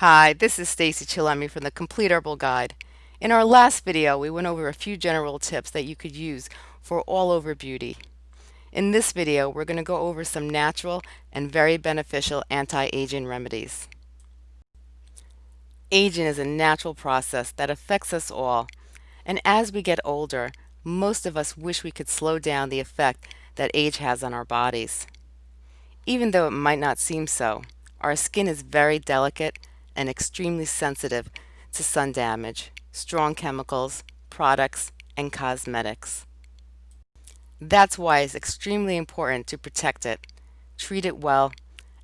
Hi, this is Stacey Chillemi from the Complete Herbal Guide. In our last video, we went over a few general tips that you could use for all over beauty. In this video, we're going to go over some natural and very beneficial anti-aging remedies. Aging is a natural process that affects us all, and as we get older, most of us wish we could slow down the effect that age has on our bodies. Even though it might not seem so, our skin is very delicate and extremely sensitive to sun damage, strong chemicals, products, and cosmetics. That's why it's extremely important to protect it, treat it well,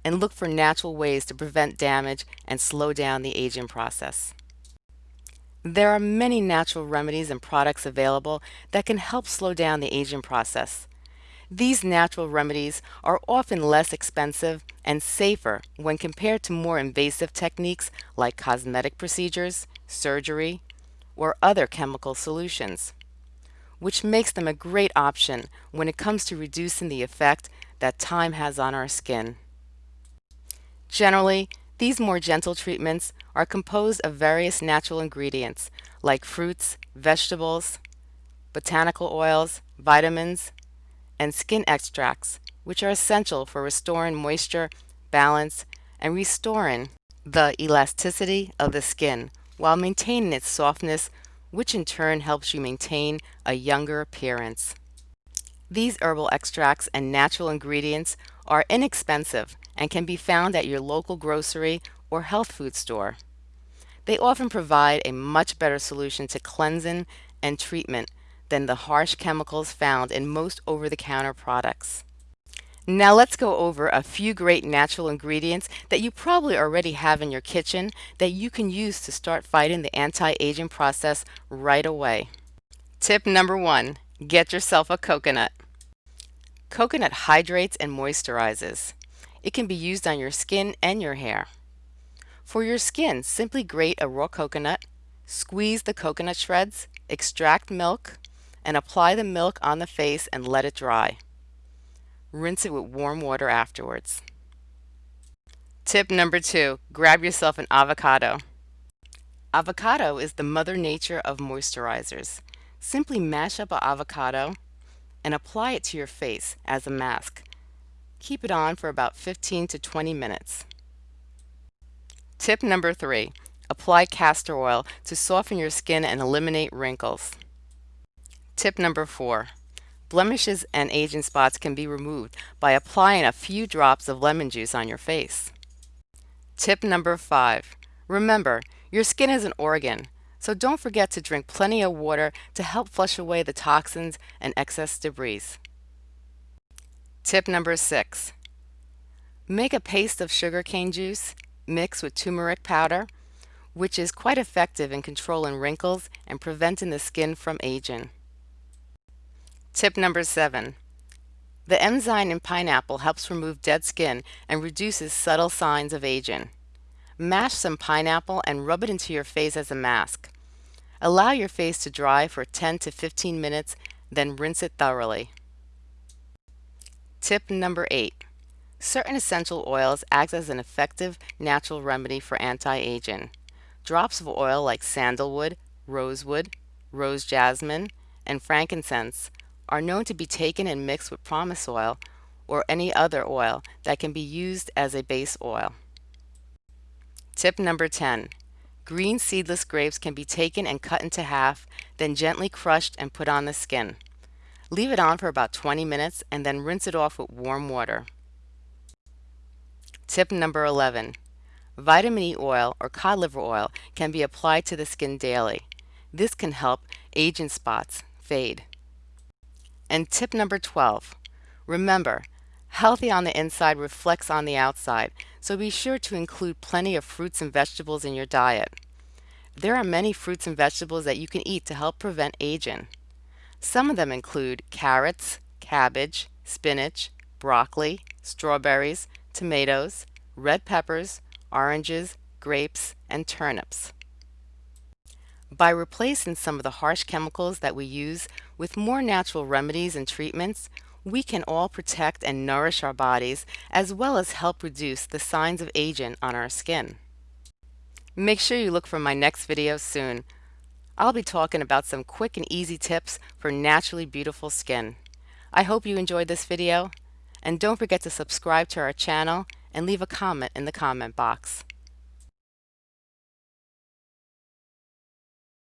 and look for natural ways to prevent damage and slow down the aging process. There are many natural remedies and products available that can help slow down the aging process. These natural remedies are often less expensive and safer when compared to more invasive techniques like cosmetic procedures, surgery, or other chemical solutions, which makes them a great option when it comes to reducing the effect that time has on our skin. Generally, these more gentle treatments are composed of various natural ingredients like fruits, vegetables, botanical oils, vitamins, and skin extracts, which are essential for restoring moisture, balance, and restoring the elasticity of the skin while maintaining its softness, which in turn helps you maintain a younger appearance. These herbal extracts and natural ingredients are inexpensive and can be found at your local grocery or health food store. They often provide a much better solution to cleansing and treatment than the harsh chemicals found in most over-the-counter products. Now let's go over a few great natural ingredients that you probably already have in your kitchen that you can use to start fighting the anti-aging process right away. Tip number one, get yourself a coconut. Coconut hydrates and moisturizes. It can be used on your skin and your hair. For your skin, simply grate a raw coconut, squeeze the coconut shreds, extract milk, and apply the milk on the face and let it dry. Rinse it with warm water afterwards. Tip number two, grab yourself an avocado. Avocado is the mother nature of moisturizers. Simply mash up an avocado and apply it to your face as a mask. Keep it on for about 15 to 20 minutes. Tip number three, apply castor oil to soften your skin and eliminate wrinkles. Tip number four, blemishes and aging spots can be removed by applying a few drops of lemon juice on your face. Tip number five, remember, your skin is an organ, so don't forget to drink plenty of water to help flush away the toxins and excess debris. Tip number six, make a paste of sugarcane juice mixed with turmeric powder, which is quite effective in controlling wrinkles and preventing the skin from aging. Tip number seven. The enzyme in pineapple helps remove dead skin and reduces subtle signs of aging. Mash some pineapple and rub it into your face as a mask. Allow your face to dry for 10 to 15 minutes, then rinse it thoroughly. Tip number eight. Certain essential oils act as an effective natural remedy for anti-aging. Drops of oil like sandalwood, rosewood, rose jasmine, and frankincense are known to be taken and mixed with pomace oil or any other oil that can be used as a base oil. Tip number 10. Green seedless grapes can be taken and cut into half, then gently crushed and put on the skin. Leave it on for about 20 minutes and then rinse it off with warm water. Tip number 11. Vitamin E oil or cod liver oil can be applied to the skin daily. This can help aging spots fade. And tip number 12, remember, healthy on the inside reflects on the outside, so be sure to include plenty of fruits and vegetables in your diet. There are many fruits and vegetables that you can eat to help prevent aging. Some of them include carrots, cabbage, spinach, broccoli, strawberries, tomatoes, red peppers, oranges, grapes, and turnips. By replacing some of the harsh chemicals that we use with more natural remedies and treatments, we can all protect and nourish our bodies as well as help reduce the signs of aging on our skin. Make sure you look for my next video soon. I'll be talking about some quick and easy tips for naturally beautiful skin. I hope you enjoyed this video and don't forget to subscribe to our channel and leave a comment in the comment box.